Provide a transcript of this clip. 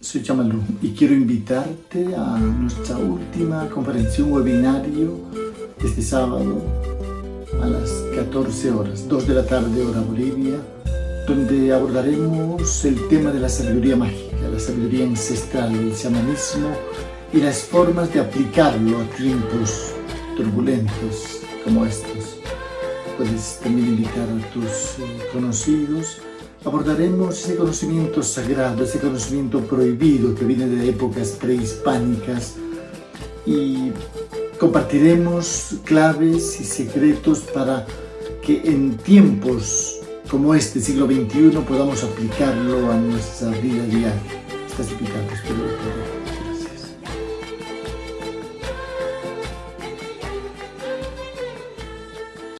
soy Chamalú y quiero invitarte a nuestra última conferencia, webinario este sábado a las 14 horas, 2 de la tarde hora Bolivia, donde abordaremos el tema de la sabiduría mágica, la sabiduría ancestral, el chamanismo y las formas de aplicarlo a tiempos turbulentos como estos. Puedes también invitar a tus eh, conocidos abordaremos ese conocimiento sagrado, ese conocimiento prohibido que viene de épocas prehispánicas y compartiremos claves y secretos para que en tiempos como este siglo XXI podamos aplicarlo a nuestra vida diaria.